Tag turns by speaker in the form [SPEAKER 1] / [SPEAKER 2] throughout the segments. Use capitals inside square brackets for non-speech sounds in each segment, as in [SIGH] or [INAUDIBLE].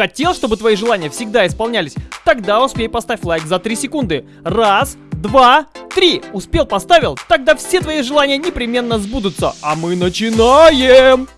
[SPEAKER 1] Хотел, чтобы твои желания всегда исполнялись? Тогда успей поставь лайк за 3 секунды. Раз, два, три. Успел, поставил? Тогда все твои желания непременно сбудутся. А мы начинаем!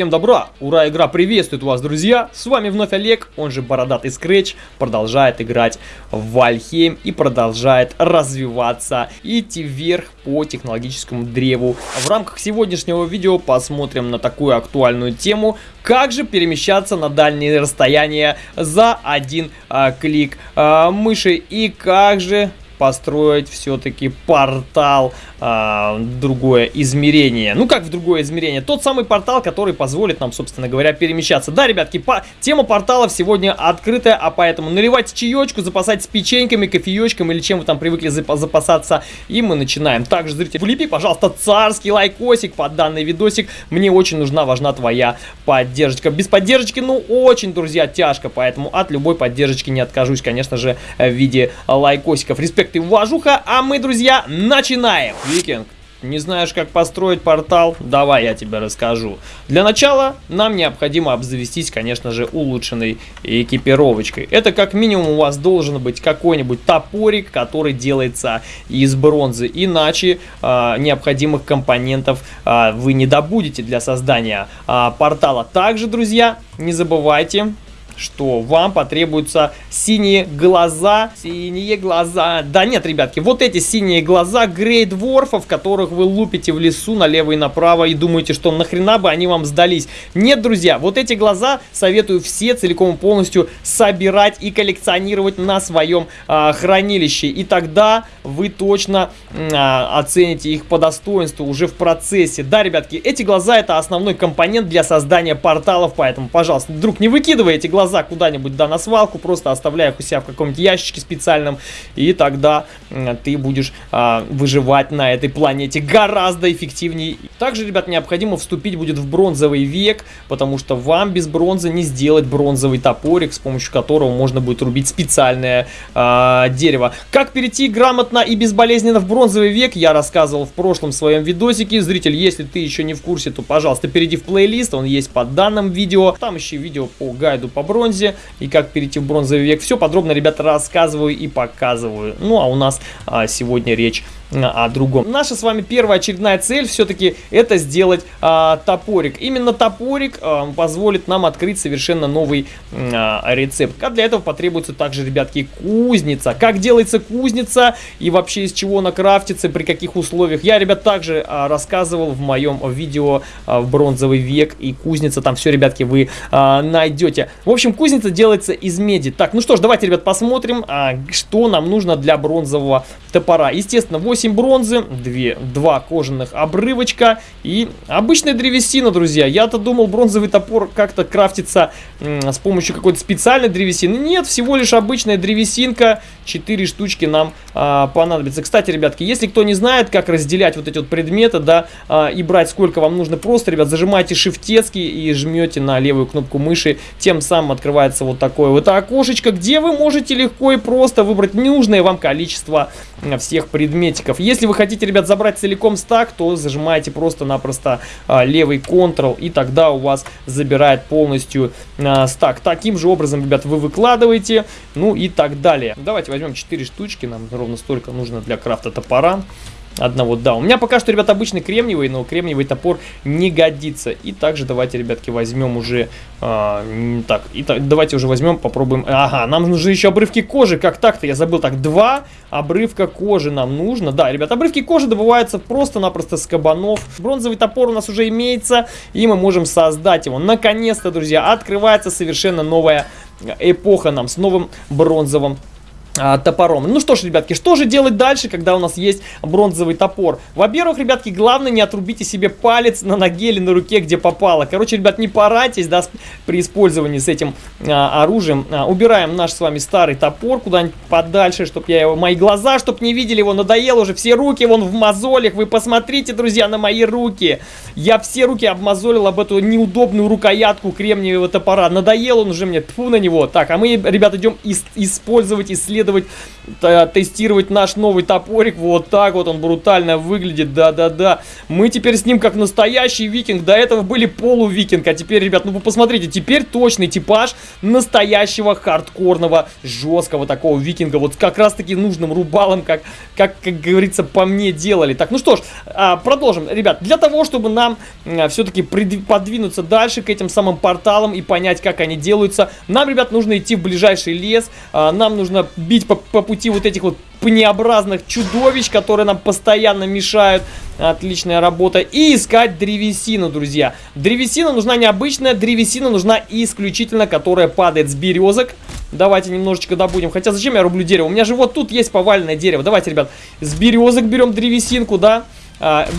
[SPEAKER 1] Всем добра! Ура, игра приветствует вас, друзья! С вами вновь Олег, он же Бородатый Скретч, продолжает играть в Вальхейм и продолжает развиваться, идти вверх по технологическому древу. В рамках сегодняшнего видео посмотрим на такую актуальную тему, как же перемещаться на дальние расстояния за один а, клик а, мыши и как же построить все-таки портал а, другое измерение. Ну как в другое измерение? Тот самый портал, который позволит нам, собственно говоря, перемещаться. Да, ребятки, по... тема порталов сегодня открытая, а поэтому наливайте чаечку, запасайтесь печеньками, кофеечком или чем вы там привыкли зап запасаться. И мы начинаем. Также, зритель, влепи, пожалуйста, царский лайкосик под данный видосик. Мне очень нужна, важна твоя поддержка. Без поддержки, ну, очень, друзья, тяжко, поэтому от любой поддержки не откажусь, конечно же, в виде лайкосиков. Респект и уважуха, а мы, друзья, начинаем! Викинг, не знаешь, как построить портал? Давай я тебе расскажу. Для начала нам необходимо обзавестись, конечно же, улучшенной экипировочкой. Это как минимум у вас должен быть какой-нибудь топорик, который делается из бронзы. Иначе э, необходимых компонентов э, вы не добудете для создания э, портала. Также, друзья, не забывайте что вам потребуются синие глаза. Синие глаза. Да нет, ребятки, вот эти синие глаза Грейт Ворфов, которых вы лупите в лесу налево и направо и думаете, что нахрена бы они вам сдались. Нет, друзья, вот эти глаза советую все целиком и полностью собирать и коллекционировать на своем а, хранилище. И тогда вы точно а, оцените их по достоинству уже в процессе. Да, ребятки, эти глаза это основной компонент для создания порталов, поэтому, пожалуйста, друг, не выкидывай эти глаза глаза куда-нибудь, да, на свалку, просто оставляя их у себя в каком-нибудь ящичке специальном, и тогда ты будешь а, выживать на этой планете гораздо эффективнее. Также, ребят, необходимо вступить будет в бронзовый век, потому что вам без бронзы не сделать бронзовый топорик, с помощью которого можно будет рубить специальное а, дерево. Как перейти грамотно и безболезненно в бронзовый век, я рассказывал в прошлом своем видосике. Зритель, если ты еще не в курсе, то, пожалуйста, перейди в плейлист, он есть под данным видео. Там еще видео по гайду по бронзе бронзе и как перейти в бронзовый век. Все подробно, ребята, рассказываю и показываю. Ну, а у нас а, сегодня речь о другом. Наша с вами первая очередная цель все-таки это сделать а, топорик. Именно топорик а, позволит нам открыть совершенно новый а, рецепт. А для этого потребуется также, ребятки, кузница. Как делается кузница и вообще из чего она крафтится, при каких условиях. Я, ребят, также а, рассказывал в моем видео а, в бронзовый век и кузница. Там все, ребятки, вы а, найдете. В общем, кузница делается из меди. Так, ну что ж, давайте, ребят, посмотрим, а, что нам нужно для бронзового топора. Естественно, 8 8 бронзы, 2, 2 кожаных обрывочка и обычная древесина, друзья. Я-то думал, бронзовый топор как-то крафтится с помощью какой-то специальной древесины. Нет, всего лишь обычная древесинка. 4 штучки нам а, понадобится. Кстати, ребятки, если кто не знает, как разделять вот эти вот предметы, да, а, и брать сколько вам нужно, просто, ребят, зажимаете шифтецкий и жмете на левую кнопку мыши. Тем самым открывается вот такое вот окошечко, где вы можете легко и просто выбрать нужное вам количество всех предметиков стаков. Если вы хотите, ребят, забрать целиком стак, то зажимаете просто-напросто а, левый Ctrl, и тогда у вас забирает полностью а, стак. Таким же образом, ребят, вы выкладываете, ну и так далее. Давайте возьмем 4 штучки, нам ровно столько нужно для крафта топора одного. Да, у меня пока что, ребят, обычный кремниевый, но кремниевый топор не годится. И также давайте, ребятки, возьмем уже... А, так, и так, давайте уже возьмем, попробуем... Ага, нам нужны еще обрывки кожи. Как так-то? Я забыл. Так, два обрывка кожи нам нужно. Да, ребят, обрывки кожи добываются просто-напросто с кабанов. Бронзовый топор у нас уже имеется, и мы можем создать его. Наконец-то, друзья, открывается совершенно новая эпоха нам с новым бронзовым топором. Ну что ж, ребятки, что же делать дальше, когда у нас есть бронзовый топор? Во-первых, ребятки, главное не отрубите себе палец на ноге или на руке, где попало. Короче, ребят, не парайтесь, да, при использовании с этим а, оружием. А, убираем наш с вами старый топор куда-нибудь подальше, чтобы я его, мои глаза, чтобы не видели его, надоело уже, все руки вон в мозолях. Вы посмотрите, друзья, на мои руки. Я все руки обмозолил об эту неудобную рукоятку кремниевого топора. Надоел он уже мне, тьфу на него. Так, а мы, ребят, идем использовать, исследовать исследовать, тестировать наш новый топорик. Вот так вот он брутально выглядит, да-да-да. Мы теперь с ним как настоящий викинг. До этого были полувикинг, а теперь, ребят, ну вы посмотрите, теперь точный типаж настоящего хардкорного, жесткого такого викинга. Вот как раз-таки нужным рубалом, как, как, как говорится, по мне делали. Так, ну что ж, а, продолжим. Ребят, для того, чтобы нам а, все-таки подвинуться дальше к этим самым порталам и понять, как они делаются, нам, ребят, нужно идти в ближайший лес, а, нам нужно бить по, по пути вот этих вот пнеобразных чудовищ, которые нам постоянно мешают. Отличная работа. И искать древесину, друзья. Древесина нужна необычная, древесина нужна исключительно, которая падает с березок. Давайте немножечко добудем. Хотя зачем я рублю дерево? У меня же вот тут есть поваленное дерево. Давайте, ребят, с березок берем древесинку, да? А,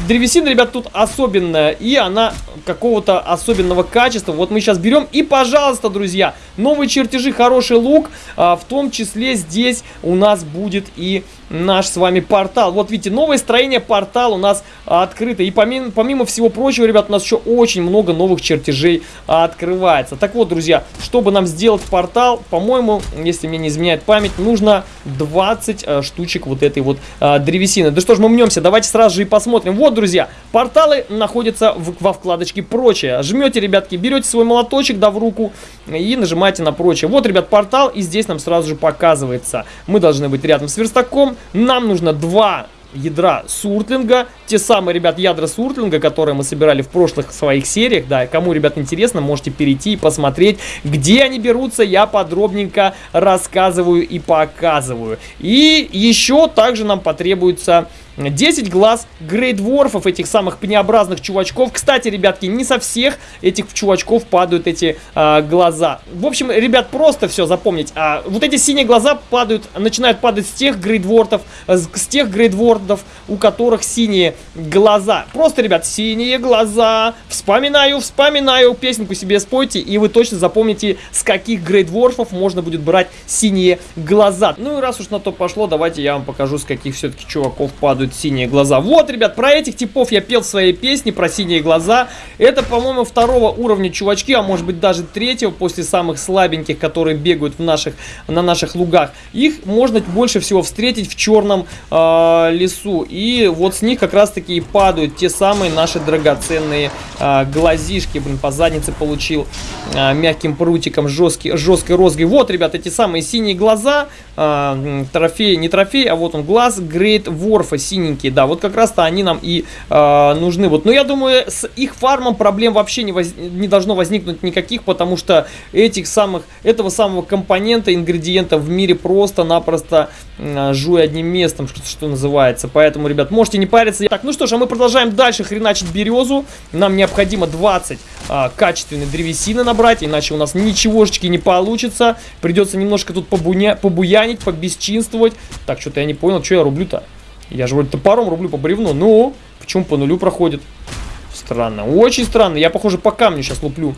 [SPEAKER 1] древесина, ребят, тут особенная, и она какого-то особенного качества. Вот мы сейчас берем, и, пожалуйста, друзья, новые чертежи, хороший лук, а, в том числе здесь у нас будет и наш с вами портал. Вот видите, новое строение портал у нас открыто. И помимо, помимо всего прочего, ребят, у нас еще очень много новых чертежей открывается. Так вот, друзья, чтобы нам сделать портал, по-моему, если мне не изменяет память, нужно 20 э, штучек вот этой вот э, древесины. Да что ж, мы мнемся, давайте сразу же и посмотрим. Вот, друзья, порталы находятся в, во вкладочке «Прочее». Жмете, ребятки, берете свой молоточек, да, в руку и нажимаете на «Прочее». Вот, ребят, портал, и здесь нам сразу же показывается. Мы должны быть рядом с верстаком, нам нужно два ядра суртлинга. Те самые, ребят, ядра суртлинга, которые мы собирали в прошлых своих сериях. Да, кому, ребят, интересно, можете перейти и посмотреть, где они берутся. Я подробненько рассказываю и показываю. И еще также нам потребуется 10 глаз грейдворфов, этих самых пнеобразных чувачков. Кстати, ребятки, не со всех этих чувачков падают эти а, глаза. В общем, ребят, просто все запомнить. А, вот эти синие глаза падают, начинают падать с тех грейдвортов, с, с тех грейдвортов, у которых синие глаза. Просто, ребят, синие глаза. Вспоминаю, вспоминаю. Песенку себе спойте, и вы точно запомните, с каких грейдворфов можно будет брать синие глаза. Ну и раз уж на то пошло, давайте я вам покажу, с каких все-таки чуваков падают радуют синие глаза. Вот, ребят, про этих типов я пел в своей песне, про синие глаза. Это, по-моему, второго уровня чувачки, а может быть даже третьего, после самых слабеньких, которые бегают в наших, на наших лугах. Их можно больше всего встретить в черном э, лесу. И вот с них как раз-таки и падают те самые наши драгоценные э, глазишки. Блин, по заднице получил э, мягким прутиком жесткий, жесткой розгой. Вот, ребят, эти самые синие глаза. Э, трофей, не трофей, а вот он глаз Грейт Ворфа синенькие, да, вот как раз-то они нам и э, нужны. Вот, но я думаю, с их фармом проблем вообще не, воз... не должно возникнуть никаких, потому что этих самых, этого самого компонента, ингредиента в мире просто-напросто э, жуй одним местом, что, что называется. Поэтому, ребят, можете не париться. Так, ну что ж, а мы продолжаем дальше хреначить березу. Нам необходимо 20 э, качественной древесины набрать, иначе у нас ничегошечки не получится. Придется немножко тут побуня... побуянить, побесчинствовать. Так, что-то я не понял, что я рублю-то. Я же вроде топором рублю по бревну. Ну, почему по нулю проходит? Странно. Очень странно. Я, похоже, по камню сейчас луплю.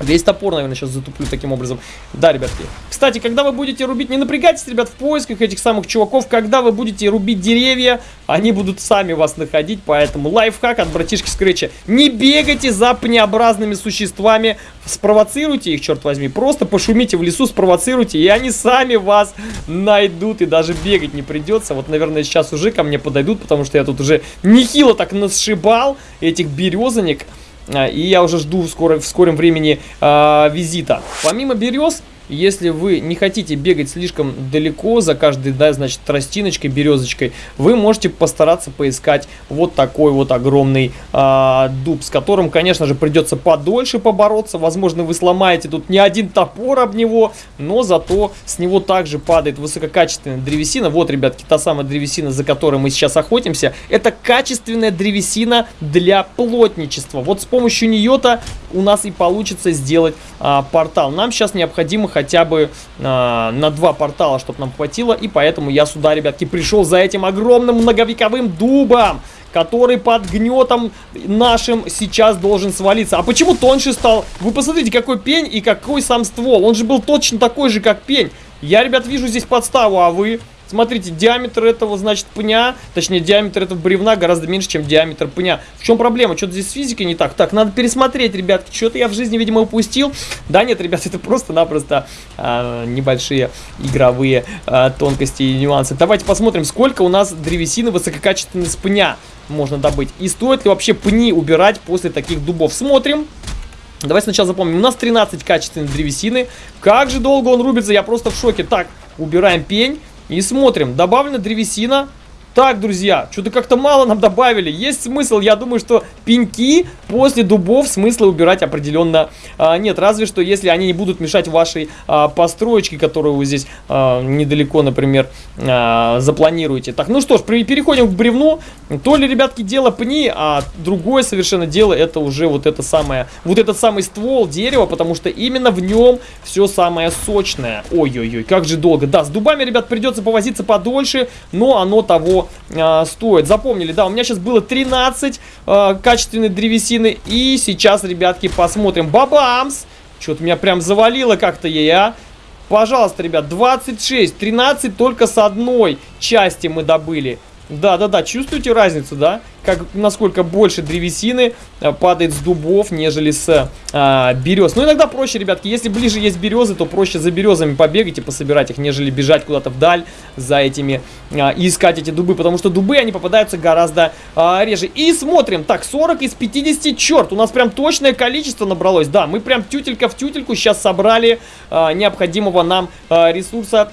[SPEAKER 1] Весь топор, наверное, сейчас затуплю таким образом. Да, ребятки. Кстати, когда вы будете рубить, не напрягайтесь, ребят, в поисках этих самых чуваков. Когда вы будете рубить деревья, они будут сами вас находить. Поэтому лайфхак от братишки Скретча. Не бегайте за пнеобразными существами. Спровоцируйте их, черт возьми. Просто пошумите в лесу, спровоцируйте, и они сами вас найдут. И даже бегать не придется. Вот, наверное, сейчас уже ко мне подойдут, потому что я тут уже нехило так насшибал этих березанек. А, и я уже жду скоро, в скором времени э, визита. Помимо берез, если вы не хотите бегать слишком далеко за каждой, да, значит, тростиночкой, березочкой, вы можете постараться поискать вот такой вот огромный э, дуб, с которым, конечно же, придется подольше побороться. Возможно, вы сломаете тут не один топор об него, но зато с него также падает высококачественная древесина. Вот, ребятки, та самая древесина, за которой мы сейчас охотимся, это качественная древесина для плотничества. Вот с помощью нее-то у нас и получится сделать а, портал. Нам сейчас необходимо хотя бы а, на два портала, чтобы нам хватило. И поэтому я сюда, ребятки, пришел за этим огромным многовековым дубом который под гнетом нашим сейчас должен свалиться. А почему тоньше стал? Вы посмотрите, какой пень и какой сам ствол. Он же был точно такой же, как пень. Я, ребят, вижу здесь подставу, а вы... Смотрите, диаметр этого, значит, пня, точнее, диаметр этого бревна гораздо меньше, чем диаметр пня. В чем проблема? Что-то здесь с физикой не так. Так, надо пересмотреть, ребятки. Что-то я в жизни, видимо, упустил. Да нет, ребят, [LAUGHS] это просто-напросто а, небольшие игровые а, тонкости и нюансы. Давайте посмотрим, сколько у нас древесины высококачественной с пня можно добыть. И стоит ли вообще пни убирать после таких дубов. Смотрим. Давай сначала запомним. У нас 13 качественной древесины. Как же долго он рубится, я просто в шоке. Так, убираем пень и смотрим. Добавлена древесина. Так, друзья, что-то как-то мало нам добавили. Есть смысл, я думаю, что пеньки после дубов смысла убирать определенно а, нет. Разве что, если они не будут мешать вашей а, построечке, которую вы здесь а, недалеко, например, а, запланируете. Так, ну что ж, переходим к бревну. То ли, ребятки, дело пни, а другое совершенно дело это уже вот это самое, вот этот самый ствол дерева, потому что именно в нем все самое сочное. Ой-ой-ой, как же долго. Да, с дубами, ребят, придется повозиться подольше, но оно того э, стоит. Запомнили, да, у меня сейчас было 13 э, качественной древесины. И сейчас, ребятки, посмотрим. Бабамс! Что-то меня прям завалило как-то ей, а. Пожалуйста, ребят, 26, 13 только с одной части мы добыли. Да-да-да, чувствуете разницу, да? Как, насколько больше древесины а, падает с дубов, нежели с а, берез. Но иногда проще, ребятки, если ближе есть березы, то проще за березами побегать и пособирать их, нежели бежать куда-то вдаль за этими а, и искать эти дубы. Потому что дубы, они попадаются гораздо а, реже. И смотрим, так, 40 из 50, черт, у нас прям точное количество набралось. Да, мы прям тютелька в тютельку сейчас собрали а, необходимого нам а, ресурса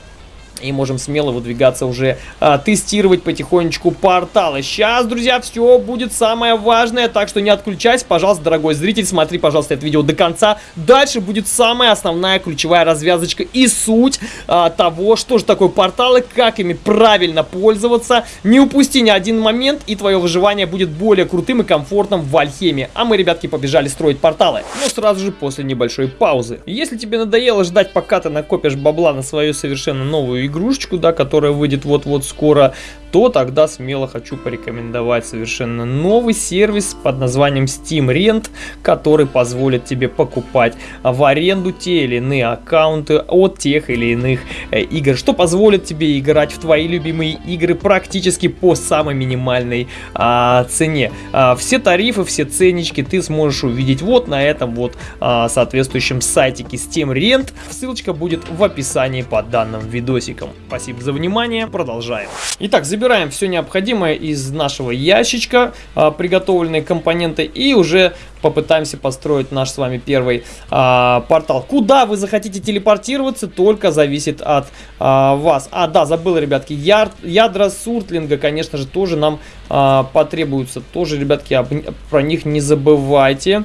[SPEAKER 1] и можем смело выдвигаться уже а, тестировать потихонечку порталы. Сейчас, друзья, все будет самое важное, так что не отключайся, пожалуйста, дорогой зритель, смотри, пожалуйста, это видео до конца. Дальше будет самая основная ключевая развязочка и суть а, того, что же такое порталы, как ими правильно пользоваться. Не упусти ни один момент, и твое выживание будет более крутым и комфортным в Альхеме. А мы, ребятки, побежали строить порталы. Но сразу же после небольшой паузы. Если тебе надоело ждать, пока ты накопишь бабла на свою совершенно новую игрушечку, да, которая выйдет вот-вот скоро, то тогда смело хочу порекомендовать совершенно новый сервис под названием Steam Rent, который позволит тебе покупать в аренду те или иные аккаунты от тех или иных э, игр, что позволит тебе играть в твои любимые игры практически по самой минимальной а, цене. А, все тарифы, все ценнички ты сможешь увидеть вот на этом вот а, соответствующем сайтике Steam Rent. Ссылочка будет в описании под данным видосиком подписчикам. Спасибо за внимание, продолжаем. Итак, забираем все необходимое из нашего ящичка, а, приготовленные компоненты, и уже попытаемся построить наш с вами первый а, портал. Куда вы захотите телепортироваться, только зависит от а, вас. А, да, забыл, ребятки, яр, ядра суртлинга, конечно же, тоже нам а, потребуются. Тоже, ребятки, об, про них не забывайте.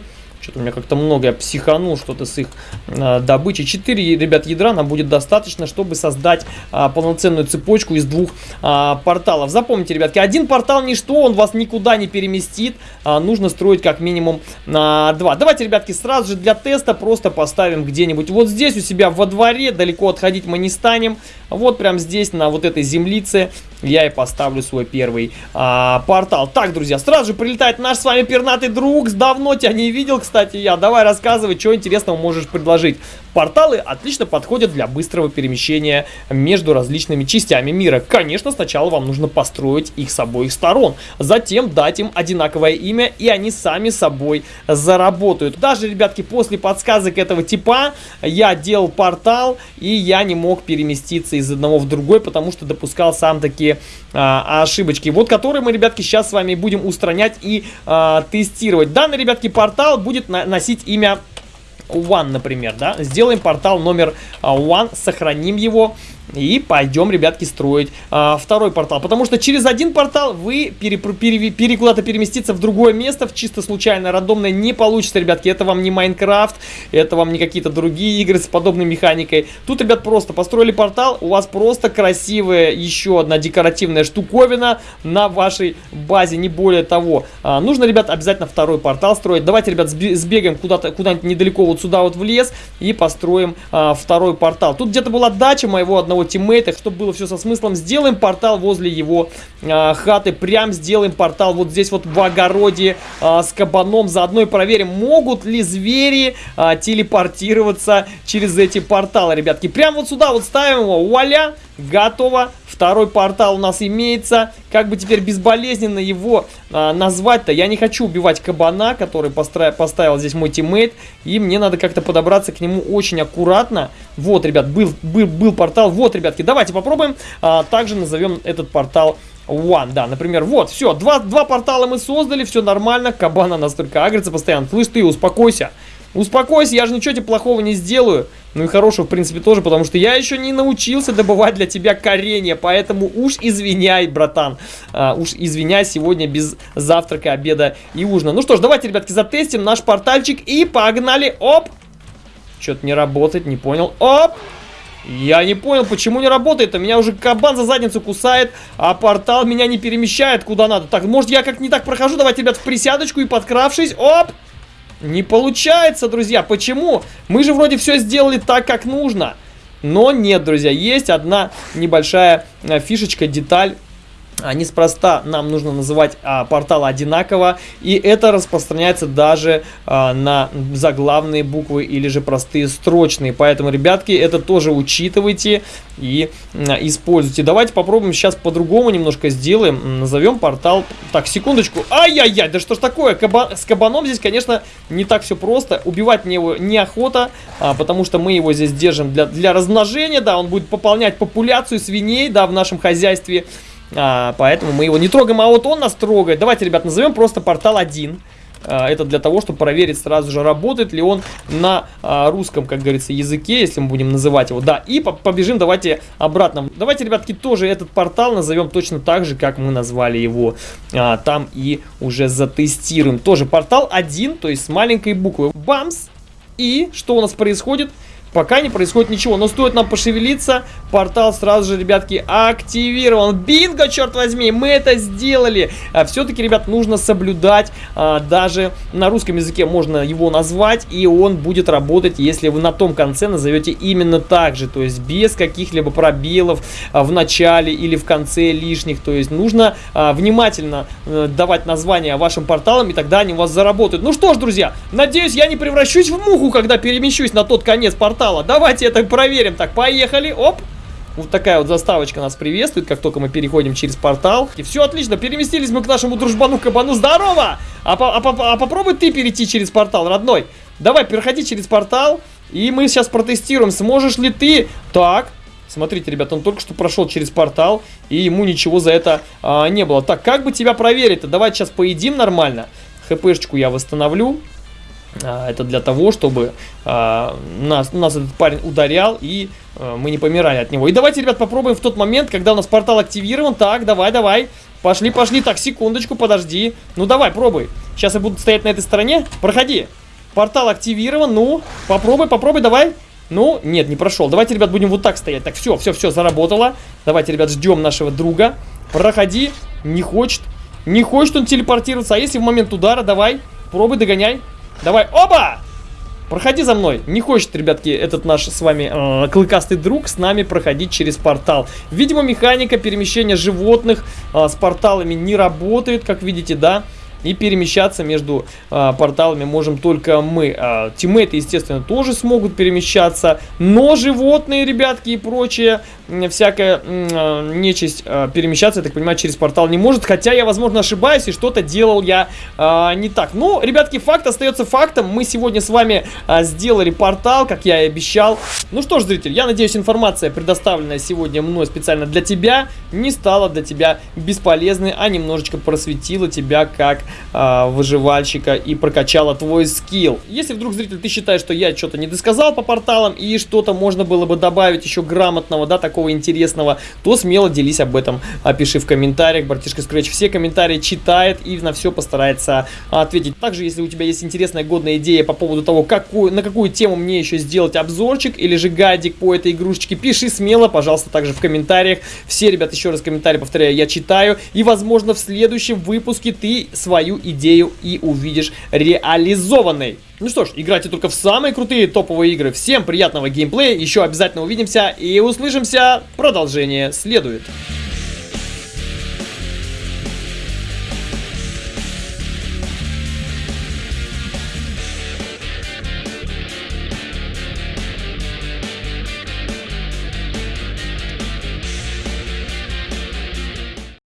[SPEAKER 1] Что-то у меня как-то много, я психанул что-то с их э, добычей. 4, ребят, ядра нам будет достаточно, чтобы создать э, полноценную цепочку из двух э, порталов. Запомните, ребятки, один портал ничто, он вас никуда не переместит. Э, нужно строить как минимум на э, два. Давайте, ребятки, сразу же для теста просто поставим где-нибудь вот здесь у себя во дворе. Далеко отходить мы не станем. Вот прям здесь, на вот этой землице, я и поставлю свой первый а, портал. Так, друзья, сразу же прилетает наш с вами пернатый друг. Давно тебя не видел, кстати, я. Давай рассказывай, что интересного можешь предложить. Порталы отлично подходят для быстрого перемещения между различными частями мира. Конечно, сначала вам нужно построить их с обоих сторон. Затем дать им одинаковое имя, и они сами собой заработают. Даже, ребятки, после подсказок этого типа я делал портал, и я не мог переместиться из одного в другой, потому что допускал сам такие а, ошибочки. Вот которые мы, ребятки, сейчас с вами будем устранять и а, тестировать. Данный, ребятки, портал будет на носить имя One, например, да, сделаем портал номер а, One, сохраним его и пойдем, ребятки, строить а, второй портал. Потому что через один портал вы пере, пере, пере, куда-то переместиться в другое место, в чисто случайно, рандомное, не получится, ребятки. Это вам не Майнкрафт, это вам не какие-то другие игры с подобной механикой. Тут, ребят, просто построили портал, у вас просто красивая еще одна декоративная штуковина на вашей базе, не более того. А, нужно, ребят, обязательно второй портал строить. Давайте, ребят, сбегаем куда-то, куда-нибудь недалеко вот сюда вот в лес и построим а, второй портал. Тут где-то была дача моего одного одного тиммейта, чтобы было все со смыслом. Сделаем портал возле его э, хаты. Прям сделаем портал вот здесь вот в огороде э, с кабаном. Заодно и проверим, могут ли звери э, телепортироваться через эти порталы, ребятки. Прям вот сюда вот ставим его, вуаля. Готово. Второй портал у нас имеется. Как бы теперь безболезненно его а, назвать-то? Я не хочу убивать кабана, который постра... поставил здесь мой тиммейт. И мне надо как-то подобраться к нему очень аккуратно. Вот, ребят, был, был, был портал. Вот, ребятки, давайте попробуем. А, также назовем этот портал One, да, например, вот, все, два, два портала мы создали, все нормально, кабана настолько агрится постоянно. Слышь ты, успокойся. Успокойся, я же ничего тебе плохого не сделаю. Ну и хорошего, в принципе, тоже, потому что я еще не научился добывать для тебя коренья, поэтому уж извиняй, братан. А, уж извиняй, сегодня без завтрака, обеда и ужина. Ну что ж, давайте, ребятки, затестим наш портальчик и погнали. Оп! Что-то не работает, не понял. Оп! Я не понял, почему не работает. -то. Меня уже кабан за задницу кусает, а портал меня не перемещает куда надо. Так, может я как не так прохожу? Давайте, ребят, в присядочку и подкравшись. Оп! Не получается, друзья. Почему? Мы же вроде все сделали так, как нужно. Но нет, друзья, есть одна небольшая э, фишечка, деталь неспроста нам нужно называть а, портал одинаково, и это распространяется даже а, на заглавные буквы или же простые строчные. Поэтому, ребятки, это тоже учитывайте и а, используйте. Давайте попробуем сейчас по-другому немножко сделаем. Назовем портал... Так, секундочку. Ай-яй-яй, да что ж такое? Каба... С кабаном здесь, конечно, не так все просто. Убивать мне его неохота, а, потому что мы его здесь держим для, для размножения. Да, он будет пополнять популяцию свиней, да, в нашем хозяйстве. А, поэтому мы его не трогаем, а вот он нас трогает. Давайте, ребят, назовем просто портал 1. А, это для того, чтобы проверить сразу же, работает ли он на а, русском, как говорится, языке, если мы будем называть его. Да, и по побежим давайте обратно. Давайте, ребятки, тоже этот портал назовем точно так же, как мы назвали его а, там и уже затестируем. Тоже портал 1, то есть с маленькой буквы. Бамс! И что у нас происходит? Пока не происходит ничего, но стоит нам пошевелиться, портал сразу же, ребятки, активирован. Бинго, черт возьми, мы это сделали. А, Все-таки, ребят, нужно соблюдать, а, даже на русском языке можно его назвать, и он будет работать, если вы на том конце назовете именно так же, то есть без каких-либо пробелов а, в начале или в конце лишних. То есть нужно а, внимательно а, давать название вашим порталам, и тогда они у вас заработают. Ну что ж, друзья, надеюсь, я не превращусь в муху, когда перемещусь на тот конец портала портала. Давайте это проверим. Так, поехали. Оп. Вот такая вот заставочка нас приветствует, как только мы переходим через портал. И все отлично, переместились мы к нашему дружбану Кабану. Здорово! А, по, а, по, а попробуй ты перейти через портал, родной. Давай, переходи через портал. И мы сейчас протестируем, сможешь ли ты... Так, Смотрите, ребят, он только что прошел через портал, и ему ничего за это а, не было. Так, как бы тебя проверить-то? Давай сейчас поедим нормально. ХПшечку я восстановлю. А, это для того, чтобы а, нас, нас этот парень ударял и а, мы не помирали от него. И давайте, ребят, попробуем в тот момент, когда у нас портал активирован. Так, давай, давай. Пошли, пошли. Так, секундочку, подожди. Ну, давай, пробуй. Сейчас я буду стоять на этой стороне. Проходи. Портал активирован. Ну, попробуй, попробуй, давай. Ну, нет, не прошел. Давайте, ребят, будем вот так стоять. Так, все, все, все, заработало. Давайте, ребят, ждем нашего друга. Проходи. Не хочет. Не хочет он телепортироваться. А если в момент удара, давай. Пробуй, догоняй. Давай, оба! Проходи за мной. Не хочет, ребятки, этот наш с вами э, клыкастый друг с нами проходить через портал. Видимо, механика перемещения животных э, с порталами не работает, как видите, да? И перемещаться между э, порталами можем только мы. Э, тиммейты, естественно, тоже смогут перемещаться. Но животные, ребятки, и прочее, всякая э, нечисть э, перемещаться, я так понимаю, через портал не может. Хотя я, возможно, ошибаюсь, и что-то делал я э, не так. Но, ребятки, факт остается фактом. Мы сегодня с вами сделали портал, как я и обещал. Ну что ж, зритель, я надеюсь, информация, предоставленная сегодня мной специально для тебя, не стала для тебя бесполезной, а немножечко просветила тебя как выживальщика и прокачала твой скилл. Если вдруг, зритель, ты считаешь, что я что-то не досказал по порталам и что-то можно было бы добавить еще грамотного, да, такого интересного, то смело делись об этом, опиши в комментариях. Братишка Scratch все комментарии читает и на все постарается ответить. Также, если у тебя есть интересная, годная идея по поводу того, какую, на какую тему мне еще сделать обзорчик или же гайдик по этой игрушечке, пиши смело, пожалуйста, также в комментариях. Все, ребят, еще раз комментарии, повторяю, я читаю. И, возможно, в следующем выпуске ты свою идею и увидишь реализованной. Ну что ж, играйте только в самые крутые топовые игры. Всем приятного геймплея, еще обязательно увидимся и услышимся. Продолжение следует.